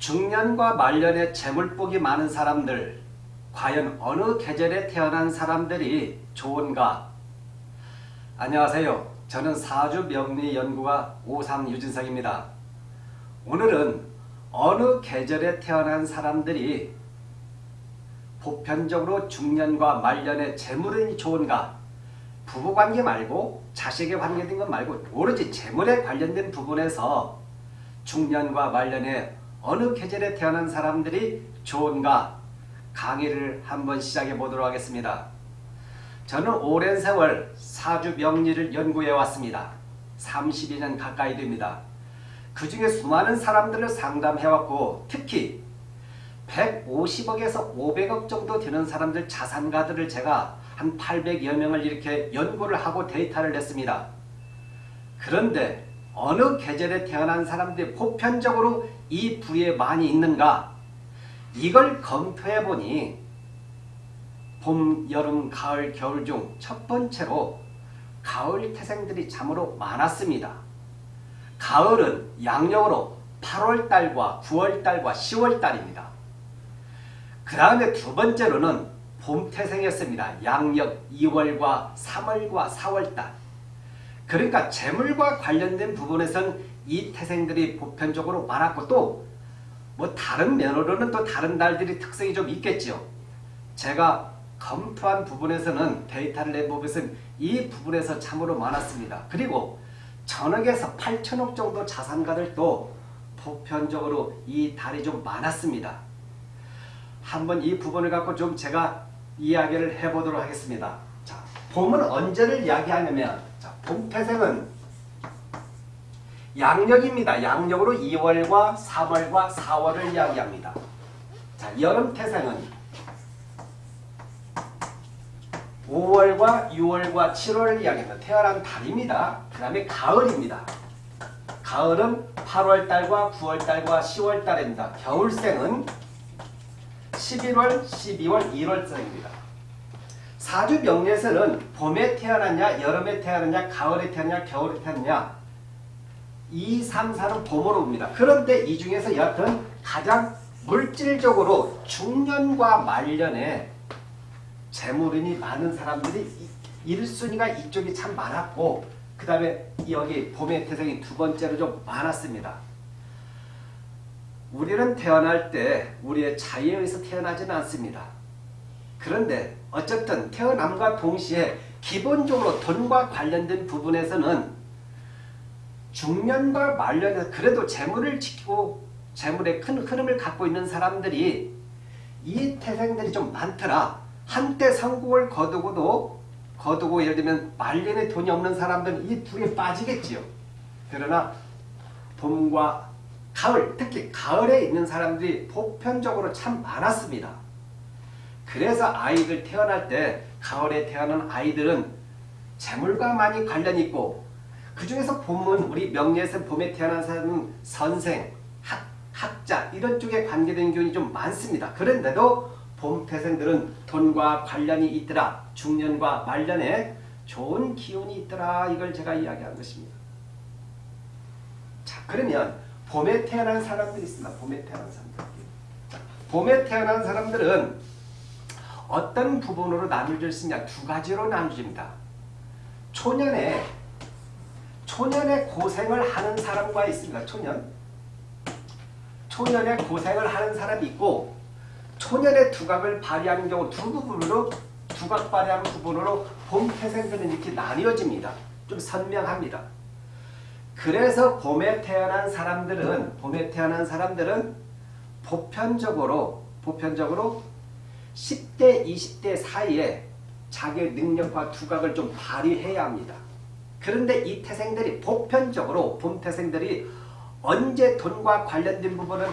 중년과 말년에 재물복이 많은 사람들 과연 어느 계절에 태어난 사람들이 좋은가? 안녕하세요. 저는 사주 명리 연구가 오삼 유진석입니다. 오늘은 어느 계절에 태어난 사람들이 보편적으로 중년과 말년에 재물이 좋은가? 부부관계 말고 자식에 관계된 것 말고 오로지 재물에 관련된 부분에서 중년과 말년에 어느 계절에 태어난 사람들이 좋은가 강의를 한번 시작해 보도록 하겠습니다. 저는 오랜 세월 사주 명리를 연구해 왔습니다. 32년 가까이 됩니다. 그 중에 수많은 사람들을 상담해 왔고 특히 150억에서 500억 정도 되는 사람들 자산가들을 제가 한 800여 명을 이렇게 연구를 하고 데이터를 냈습니다. 그런데 어느 계절에 태어난 사람들이 보편적으로 이 부에 많이 있는가 이걸 검토해 보니 봄, 여름, 가을, 겨울 중 첫 번째로 가을 태생들이 참으로 많았습니다. 가을은 양력으로 8월달과 9월달과 10월달입니다. 그 다음에 두 번째로는 봄 태생이었습니다. 양력 2월과 3월과 4월달 그러니까 재물과 관련된 부분에선 이 태생들이 보편적으로 많았고 또 뭐 다른 면으로는 또 다른 달들이 특성이 좀 있겠죠. 제가 검토한 부분에서는 데이터를 낸 부분에서는 이 부분에서 참으로 많았습니다. 그리고 전억에서 8천억 정도 자산가들도 보편적으로 이 달이 좀 많았습니다. 한번 이 부분을 갖고 좀 제가 이야기를 해보도록 하겠습니다. 자, 봄은 언제를 이야기하냐면 자, 봄 태생은 양력입니다. 양력으로 2월과 3월과 4월을 이야기합니다. 자, 여름 태생은 5월과 6월과 7월을 이야기합니다. 태어난 달입니다. 그 다음에 가을입니다. 가을은 8월달과 9월달과 10월달입니다. 겨울생은 11월, 12월, 1월생입니다. 사주 명리에서는 봄에 태어났냐, 여름에 태어났냐, 가을에 태어났냐, 겨울에 태어났냐 2, 3, 4는 봄으로 옵니다. 그런데 이 중에서 여하튼 가장 물질적으로 중년과 말년에 재물운이 많은 사람들이 1순위가 이쪽이 참 많았고 그 다음에 여기 봄의 태생이 두 번째로 좀 많았습니다. 우리는 태어날 때 우리의 자유에 의해서 태어나지는 않습니다. 그런데 어쨌든 태어남과 동시에 기본적으로 돈과 관련된 부분에서는 중년과 말년에서 그래도 재물을 지키고 재물의 큰 흐름을 갖고 있는 사람들이 이 태생들이 좀 많더라. 한때 성공을 거두고도 거두고 예를 들면 말년에 돈이 없는 사람들은 이 둘에 빠지겠지요. 그러나 봄과 가을, 특히 가을에 있는 사람들이 보편적으로 참 많았습니다. 그래서 아이들 태어날 때 가을에 태어난 아이들은 재물과 많이 관련이 있고 그 중에서 봄은 우리 명리에서 봄에 태어난 사람은 선생, 학, 학자 이런 쪽에 관계된 기운이 좀 많습니다. 그런데도 봄 태생들은 돈과 관련이 있더라. 중년과 말년에 좋은 기운이 있더라. 이걸 제가 이야기한 것입니다. 자 그러면 봄에 태어난 사람들이 있습니다. 봄에 태어난 사람들. 자, 봄에 태어난 사람들은 어떤 부분으로 나눠질 수 있냐. 두 가지로 나눠집니다. 초년에 초년에 고생을 하는 사람과 있습니다. 초년. 초년에 고생을 하는 사람이 있고 초년의 두각을 발휘하는 경우 두 부분으로 두각 발휘하는 부분으로 봄 태생들은 이렇게 나뉘어집니다. 좀 선명합니다. 그래서 봄에 태어난 사람들은 봄에 태어난 사람들은 보편적으로 보편적으로 10대 20대 사이에 자기의 능력과 두각을 좀 발휘해야 합니다. 그런데 이 태생들이 보편적으로 봄 태생들이 언제 돈과 관련된 부분은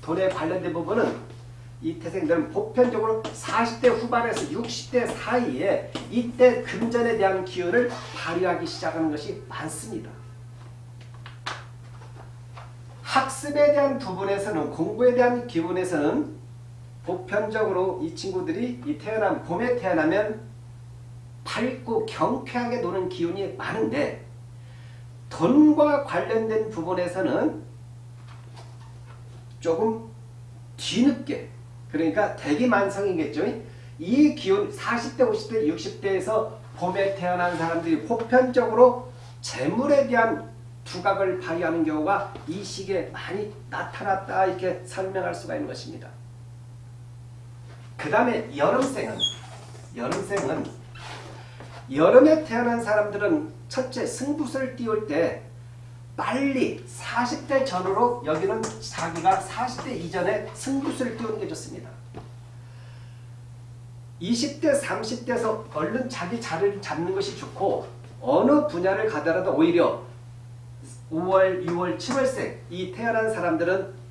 돈에 관련된 부분은 이 태생들은 보편적으로 40대 후반에서 60대 사이에 이때 금전에 대한 기운을 발휘하기 시작하는 것이 많습니다. 학습에 대한 부분에서는 공부에 대한 기분에서는 보편적으로 이 친구들이 이 태어난 봄에 태어나면 밝고 경쾌하게 노는 기운이 많은데 돈과 관련된 부분에서는 조금 뒤늦게 그러니까 대기만성이겠죠. 이 기운 40대, 50대, 60대에서 봄에 태어난 사람들이 보편적으로 재물에 대한 두각을 발휘하는 경우가 이 시기에 많이 나타났다 이렇게 설명할 수가 있는 것입니다. 그 다음에 여름생은 여름생은 여름에 태어난 사람들은 첫째 승부수를 띄울 때 빨리 40대 전후로 여기는 자기가 40대 이전에 승부수를 띄우는 게 좋습니다. 20대 30대에서 얼른 자기 자리를 잡는 것이 좋고 어느 분야를 가더라도 오히려 5월, 6월, 7월생 이 태어난 사람들은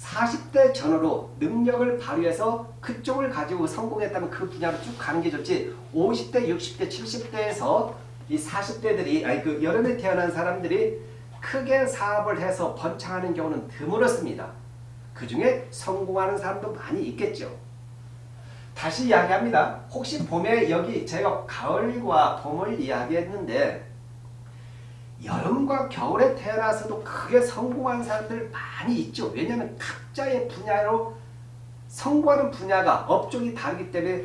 40대 전후로 능력을 발휘해서 그쪽을 가지고 성공했다면 그 분야로 쭉 가는 게 좋지 50대, 60대, 70대에서 이 40대들이 아니 그 여름에 태어난 사람들이 크게 사업을 해서 번창하는 경우는 드물었습니다. 그 중에 성공하는 사람도 많이 있겠죠. 다시 이야기합니다. 혹시 봄에 여기 제가 가을과 봄을 이야기했는데 여름과 겨울에 태어나서도 크게 성공한 사람들 많이 있죠. 왜냐하면 각자의 분야로 성공하는 분야가 업종이 다르기 때문에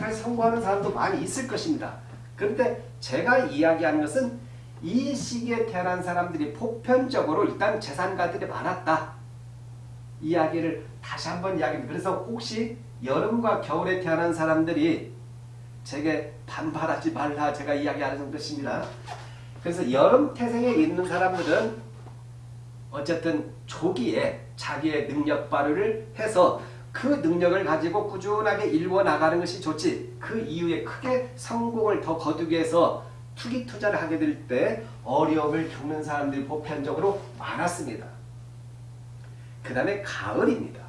여러 성공하는 사람도 많이 있을 것입니다. 그런데 제가 이야기하는 것은 이 시기에 태어난 사람들이 보편적으로 일단 재산가들이 많았다. 이야기를 다시 한번 이야기합니다. 그래서 혹시 여름과 겨울에 태어난 사람들이 제게 반발하지 말라 제가 이야기하는 것입니다. 그래서 여름 태생에 있는 사람들은 어쨌든 조기에 자기의 능력 발휘를 해서 그 능력을 가지고 꾸준하게 일궈 나가는 것이 좋지 그 이후에 크게 성공을 더 거두기 위해서 투기 투자를 하게 될 때 어려움을 겪는 사람들이 보편적으로 많았습니다. 그 다음에 가을입니다.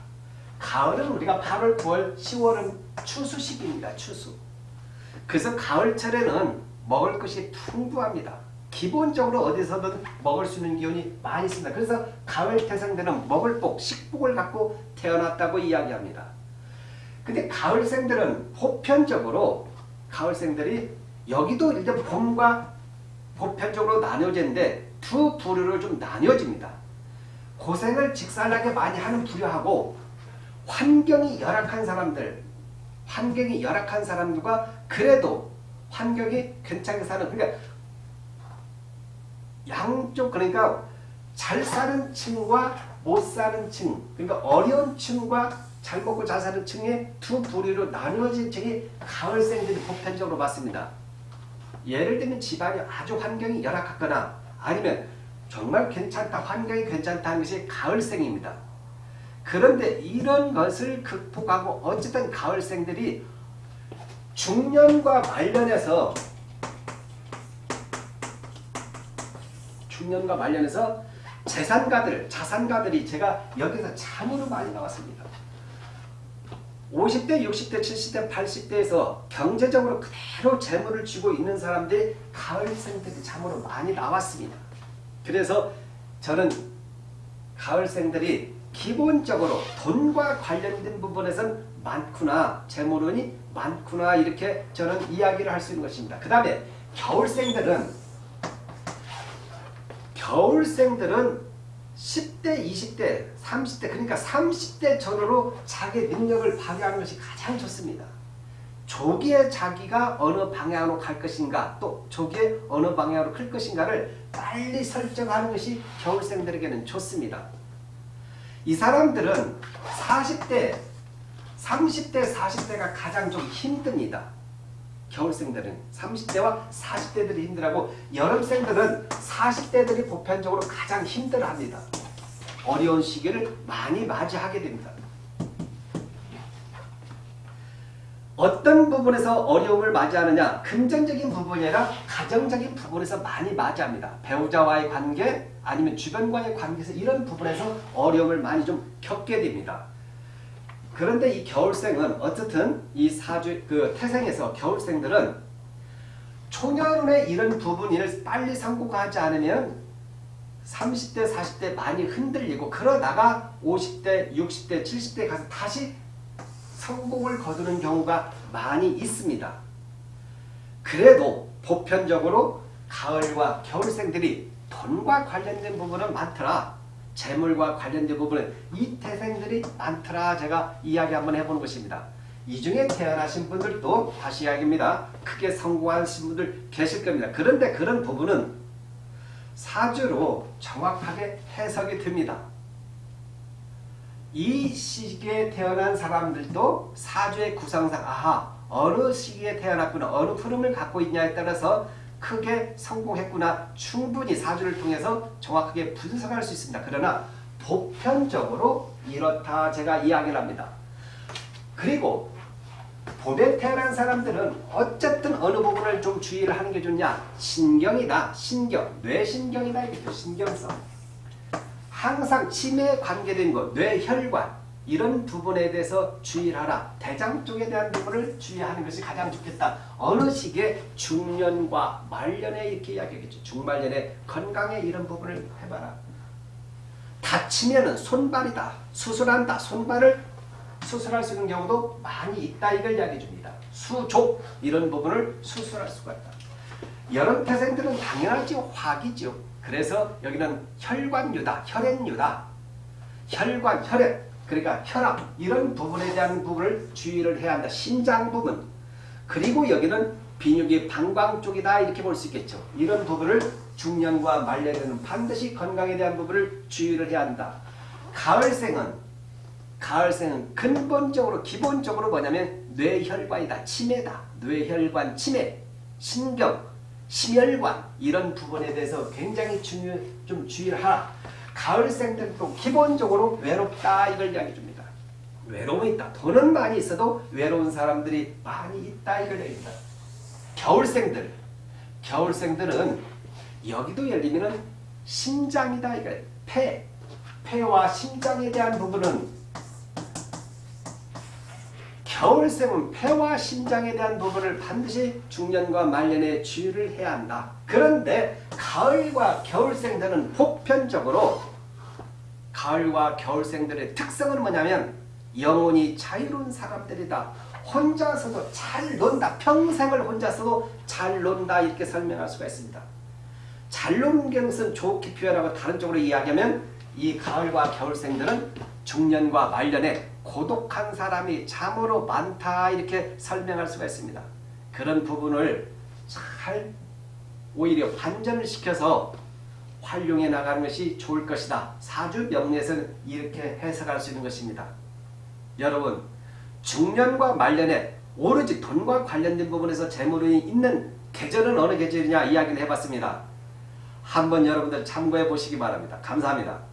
가을은 우리가 8월, 9월, 10월은 추수식입니다. 추수. 그래서 가을철에는 먹을 것이 풍부합니다. 기본적으로 어디서든 먹을 수 있는 기운이 많이 있습니다. 그래서 가을 태생들은 먹을 복, 식복을 갖고 태어났다고 이야기합니다. 근데 가을생들은 보편적으로 가을생들이 여기도 이제 봄과 보편적으로 나뉘어지는데 두 부류로 좀 나뉘어집니다. 고생을 직살나게 많이 하는 부류하고 환경이 열악한 사람들, 환경이 열악한 사람들과 그래도 환경이 괜찮게 사는 그러니까 양쪽 그러니까 잘 사는 층과 못 사는 층 그러니까 어려운 층과 잘 먹고 잘 사는 층의 두 부류로 나누어진 층이 가을생들이 보편적으로 봤습니다. 예를 들면 집안이 아주 환경이 열악하거나 아니면 정말 괜찮다 환경이 괜찮다는 것이 가을생입니다. 그런데 이런 것을 극복하고 어쨌든 가을생들이 중년과 말년에서 중년과 말년에서 재산가들, 자산가들이 제가 여기서 참으로 많이 나왔습니다. 50대, 60대, 70대, 80대에서 경제적으로 그대로 재물을 쥐고 있는 사람들이 가을생들이 참으로 많이 나왔습니다. 그래서 저는 가을생들이 기본적으로 돈과 관련된 부분에선 많구나, 재물운이 많구나 이렇게 저는 이야기를 할 수 있는 것입니다. 그 다음에 겨울생들은 겨울생들은 10대, 20대, 30대 그러니까 30대 전후로 자기 능력을 발휘하는 것이 가장 좋습니다. 조기에 자기가 어느 방향으로 갈 것인가 또 조기에 어느 방향으로 클 것인가를 빨리 설정하는 것이 겨울생들에게는 좋습니다. 이 사람들은 40대, 30대, 40대가 가장 좀 힘듭니다. 겨울생들은 30대와 40대들이 힘들하고 여름생들은 40대들이 보편적으로 가장 힘들어합니다. 어려운 시기를 많이 맞이하게 됩니다. 어떤 부분에서 어려움을 맞이하느냐 금전적인 부분이 아니라 가정적인 부분에서 많이 맞이합니다. 배우자와의 관계 아니면 주변과의 관계에서 이런 부분에서 어려움을 많이 좀 겪게 됩니다. 그런데 이 겨울생은 어쨌든 이 사주 그 태생에서 겨울생들은 초년운의 이런 부분을 빨리 성공하지 않으면 30대 40대 많이 흔들리고 그러다가 50대 60대 70대 가서 다시 성공을 거두는 경우가 많이 있습니다. 그래도 보편적으로 가을과 겨울생들이 돈과 관련된 부분은 많더라. 재물과 관련된 부분은 이 태생들이 많더라 제가 이야기 한번 해보는 것입니다. 이 중에 태어나신 분들도 다시 이야기입니다. 크게 성공하신 분들 계실 겁니다. 그런데 그런 부분은 사주로 정확하게 해석이 됩니다. 이 시기에 태어난 사람들도 사주의 구성상 아하 어느 시기에 태어났구나 어느 흐름을 갖고 있냐에 따라서 크게 성공했구나. 충분히 사주를 통해서 정확하게 분석할 수 있습니다. 그러나 보편적으로 이렇다 제가 이야기를 합니다. 그리고 봄에 태어난 사람들은 어쨌든 어느 부분을 좀 주의를 하는 게 좋냐? 신경이다. 신경. 뇌신경이다. 이겠죠. 신경성. 항상 치매에 관계된 것 뇌혈관 이런 부분에 대해서 주의를 하라. 대장 쪽에 대한 부분을 주의하는 것이 가장 좋겠다. 어느 시기에 중년과 말년에 이렇게 이야기하겠죠. 중말년에 건강에 이런 부분을 해봐라. 다치면은 손발이다. 수술한다. 손발을 수술할 수 있는 경우도 많이 있다. 이걸 이야기해 줍니다. 수족 이런 부분을 수술할 수가 있다. 여름 태생들은 당연하지 화기죠. 그래서 여기는 혈관유다. 혈액유다. 혈관, 혈액 그러니까 혈압 이런 부분에 대한 부분을 주의를 해야 한다. 신장 부분 그리고 여기는 비뇨기 방광 쪽이다 이렇게 볼 수 있겠죠. 이런 부분을 중년과 말년에는 반드시 건강에 대한 부분을 주의를 해야 한다. 가을생은 가을생은 근본적으로 기본적으로 뭐냐면 뇌혈관이다. 치매다. 뇌혈관 치매, 신경, 심혈관 이런 부분에 대해서 굉장히 중요 좀 주의를 하라. 가을생들도 기본적으로 외롭다 이걸 이야기해 줍니다. 외로움이 있다. 돈은 많이 있어도 외로운 사람들이 많이 있다 이걸 얘기합니다. 겨울생들 겨울생들은 여기도 들면 심장이다 이거 폐 폐와 심장에 대한 부분은 겨울생은 폐와 심장에 대한 부분을 반드시 중년과 말년에 주의를 해야 한다. 그런데 가을과 겨울생들은 보편적으로 가을과 겨울생들의 특성은 뭐냐면 영혼이 자유로운 사람들이다. 혼자서도 잘 논다. 평생을 혼자서도 잘 논다. 이렇게 설명할 수가 있습니다. 잘 노는 것은 좋게 표현하고 다른 쪽으로 이야기하면 이 가을과 겨울생들은 중년과 말년에 고독한 사람이 참으로 많다 이렇게 설명할 수가 있습니다. 그런 부분을 잘 오히려 반전을 시켜서 활용해 나가는 것이 좋을 것이다. 사주 명리에서는 이렇게 해석할 수 있는 것입니다. 여러분 중년과 말년에 오로지 돈과 관련된 부분에서 재물이 있는 계절은 어느 계절이냐 이야기를 해봤습니다. 한번 여러분들 참고해 보시기 바랍니다. 감사합니다.